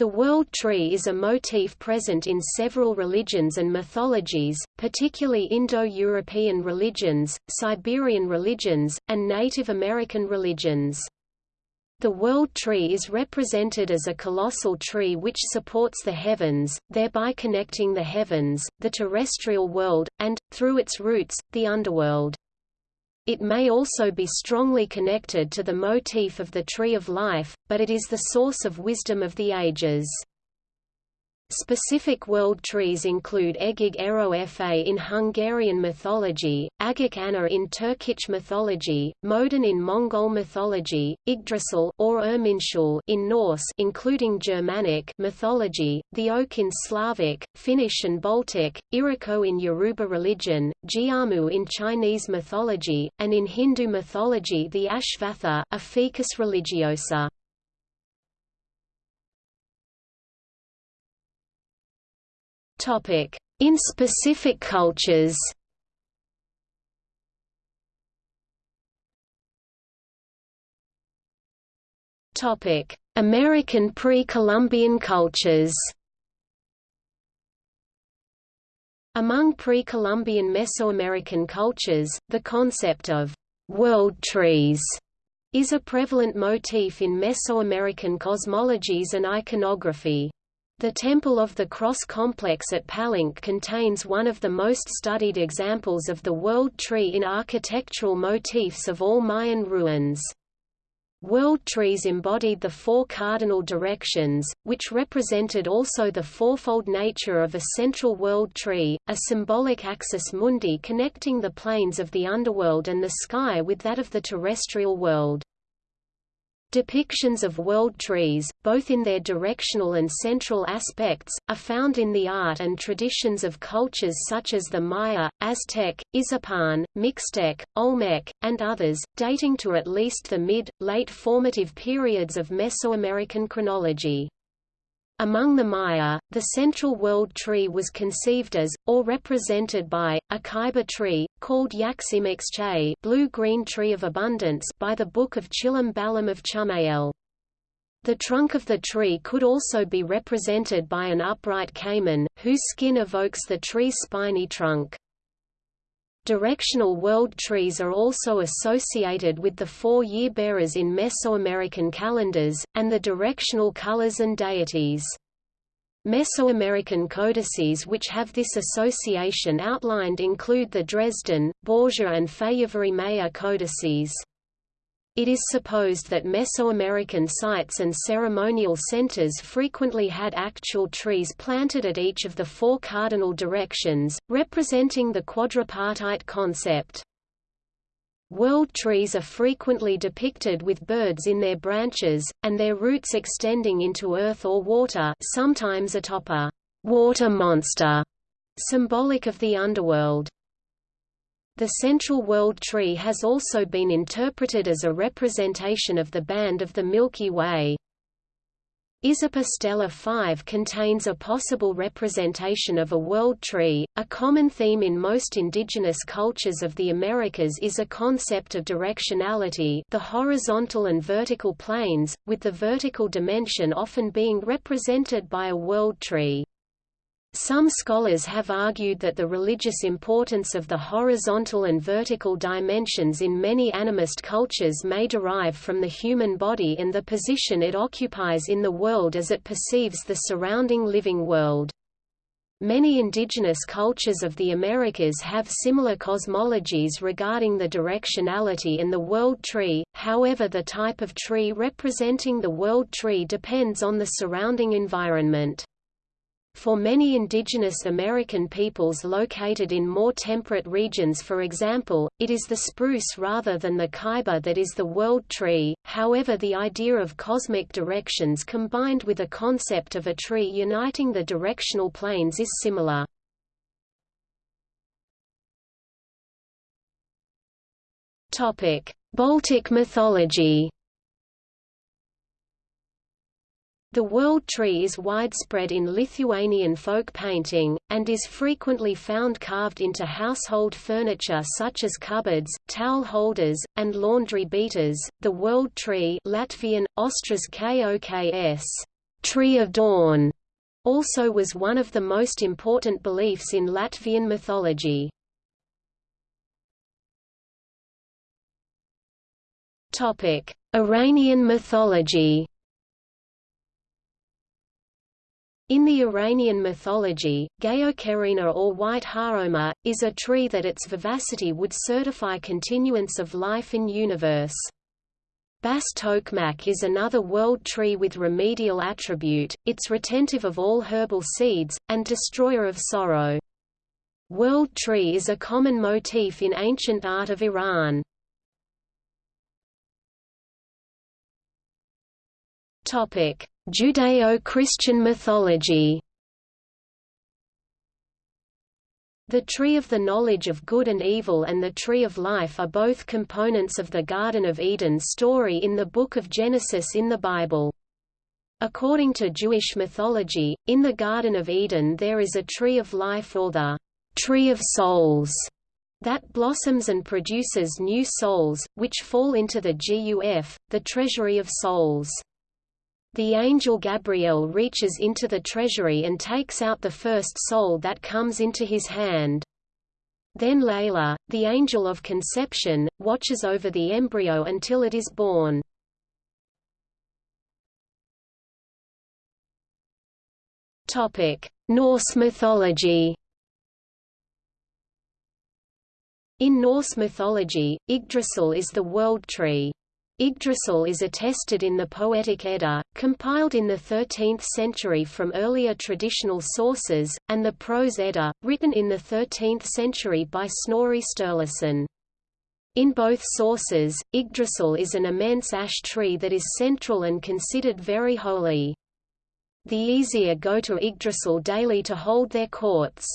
The world tree is a motif present in several religions and mythologies, particularly Indo-European religions, Siberian religions, and Native American religions. The world tree is represented as a colossal tree which supports the heavens, thereby connecting the heavens, the terrestrial world, and, through its roots, the underworld. It may also be strongly connected to the motif of the Tree of Life, but it is the source of wisdom of the ages. Specific world trees include Egig Ero Fa in Hungarian mythology, Agik Anna in Turkic mythology, Modun in Mongol mythology, Yggdrasil or Irminsul in Norse including Germanic mythology, the oak in Slavic, Finnish and Baltic, Iroko in Yoruba religion, Jianmu in Chinese mythology, and in Hindu mythology the Ashvatha, a ficus religiosa. In specific cultures. American pre-Columbian cultures. Among pre-Columbian Mesoamerican cultures, the concept of world trees is a prevalent motif in Mesoamerican cosmologies and iconography. The Temple of the Cross complex at Palenque contains one of the most studied examples of the world tree in architectural motifs of all Mayan ruins. World trees embodied the four cardinal directions, which represented also the fourfold nature of a central world tree, a symbolic axis mundi connecting the planes of the underworld and the sky with that of the terrestrial world. Depictions of world trees, both in their directional and central aspects, are found in the art and traditions of cultures such as the Maya, Aztec, Izapan, Mixtec, Olmec, and others, dating to at least the mid, late formative periods of Mesoamerican chronology. Among the Maya, the central world tree was conceived as, or represented by, a kaiba tree, called Yaximixche blue-green tree of abundance by the Book of Chilam Balam of Chumayel. The trunk of the tree could also be represented by an upright caiman, whose skin evokes the tree's spiny trunk. Directional world trees are also associated with the four year-bearers in Mesoamerican calendars, and the directional colors and deities. Mesoamerican codices which have this association outlined include the Dresden, Borgia and Fejérváry-Mayer codices. It is supposed that Mesoamerican sites and ceremonial centers frequently had actual trees planted at each of the four cardinal directions, representing the quadripartite concept. World trees are frequently depicted with birds in their branches, and their roots extending into earth or water sometimes atop a water monster, symbolic of the underworld. The central world tree has also been interpreted as a representation of the band of the Milky Way. Izapa Stela 5 contains a possible representation of a world tree. A common theme in most indigenous cultures of the Americas is a concept of directionality, the horizontal and vertical planes, with the vertical dimension often being represented by a world tree. Some scholars have argued that the religious importance of the horizontal and vertical dimensions in many animist cultures may derive from the human body and the position it occupies in the world as it perceives the surrounding living world. Many indigenous cultures of the Americas have similar cosmologies regarding the directionality in the world tree, however the type of tree representing the world tree depends on the surrounding environment. For many indigenous American peoples located in more temperate regions for example, it is the spruce rather than the kaiba that is the world tree, however the idea of cosmic directions combined with a concept of a tree uniting the directional planes is similar. Baltic mythology The world tree is widespread in Lithuanian folk painting, and is frequently found carved into household furniture such as cupboards, towel holders, and laundry beaters. The world tree Latvian, Austras Koks, Tree of Dawn also was one of the most important beliefs in Latvian mythology. Iranian mythology. In the Iranian mythology, Gaokerena or white Haoma, is a tree that its vivacity would certify continuance of life in universe. Bas tokmak is another world tree with remedial attribute, it's retentive of all herbal seeds, and destroyer of sorrow. World tree is a common motif in ancient art of Iran. Judeo-Christian mythology The Tree of the Knowledge of Good and Evil and the Tree of Life are both components of the Garden of Eden story in the Book of Genesis in the Bible. According to Jewish mythology, in the Garden of Eden there is a tree of life or the tree of souls that blossoms and produces new souls, which fall into the GUF, the treasury of souls. The angel Gabriel reaches into the treasury and takes out the first soul that comes into his hand. Then Layla, the angel of conception, watches over the embryo until it is born. Norse mythology In Norse mythology, Yggdrasil is the world tree. Yggdrasil is attested in the Poetic Edda, compiled in the 13th century from earlier traditional sources, and the Prose Edda, written in the 13th century by Snorri Sturluson. In both sources, Yggdrasil is an immense ash tree that is central and considered very holy. The Aesir go to Yggdrasil daily to hold their courts.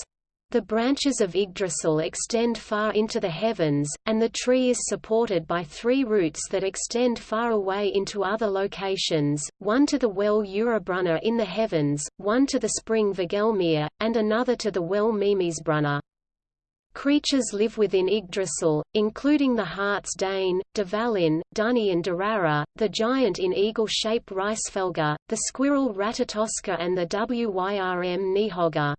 The branches of Yggdrasil extend far into the heavens, and the tree is supported by three roots that extend far away into other locations, one to the well Urðarbrunnr in the heavens, one to the spring Hvergelmir, and another to the well Mímisbrunnr. Creatures live within Yggdrasil, including the harts Dáinn, Dvalin, Duneyrr and Duraþrór, the giant in eagle-shaped Hræsvelgr, the squirrel Ratatoskr and the Wyrm Níðhöggr.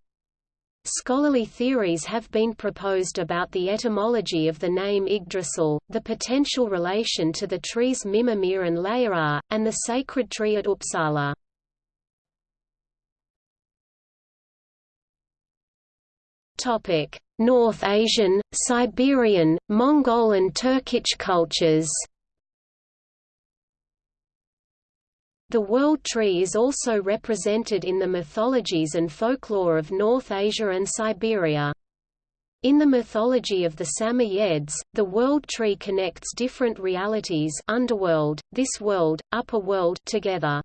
Scholarly theories have been proposed about the etymology of the name Yggdrasil, the potential relation to the trees Mímameiðr and Læraðr, and the sacred tree at Uppsala. North Asian, Siberian, Mongol and Turkic cultures The world tree is also represented in the mythologies and folklore of North Asia and Siberia. In the mythology of the Samoyeds, the world tree connects different realities underworld, this world, upper world together.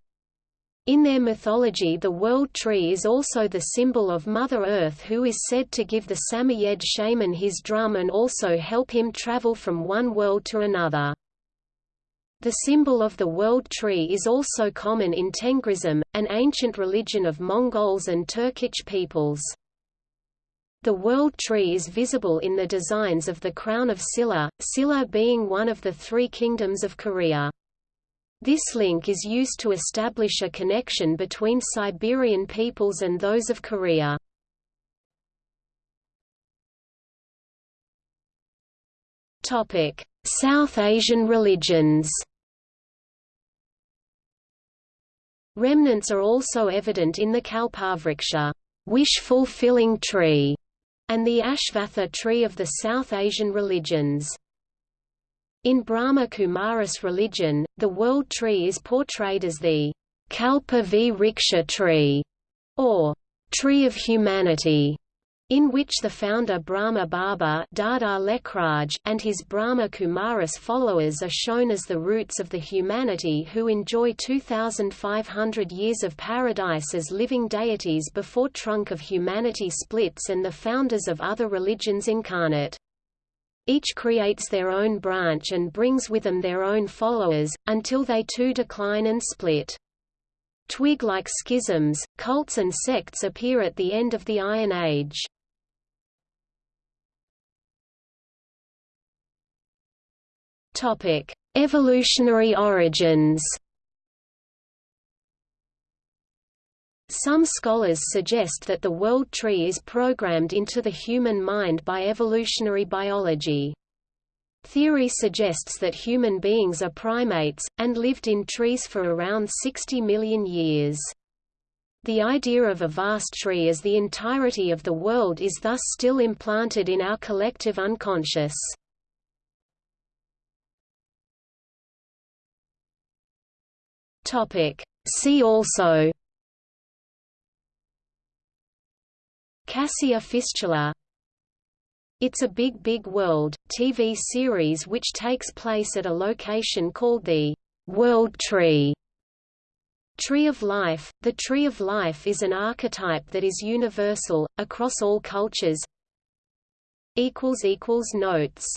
In their mythology the world tree is also the symbol of Mother Earth who is said to give the Samoyed shaman his drum and also help him travel from one world to another. The symbol of the world tree is also common in Tengrism, an ancient religion of Mongols and Turkic peoples. The world tree is visible in the designs of the crown of Silla, Silla being one of the three kingdoms of Korea. This link is used to establish a connection between Siberian peoples and those of Korea. South Asian religions Remnants are also evident in the Kalpavriksha wish-fulfilling tree, and the Ashvatha tree of the South Asian religions. In Brahma Kumaris religion, the world tree is portrayed as the Kalpa Vriksha tree, or tree of humanity, in which the founder Brahma Baba and his Brahma Kumaris followers are shown as the roots of the humanity who enjoy 2,500 years of paradise as living deities before trunk of humanity splits and the founders of other religions incarnate. Each creates their own branch and brings with them their own followers, until they too decline and split. Twig-like schisms, cults and sects appear at the end of the Iron Age. Topic: Evolutionary origins. Some scholars suggest that the world tree is programmed into the human mind by evolutionary biology. Theory suggests that human beings are primates, and lived in trees for around 60 million years. The idea of a vast tree as the entirety of the world is thus still implanted in our collective unconscious. See also. Cassia fistula. It's a Big Big World, TV series which takes place at a location called the World Tree. Tree of Life – The Tree of Life is an archetype that is universal, across all cultures. Notes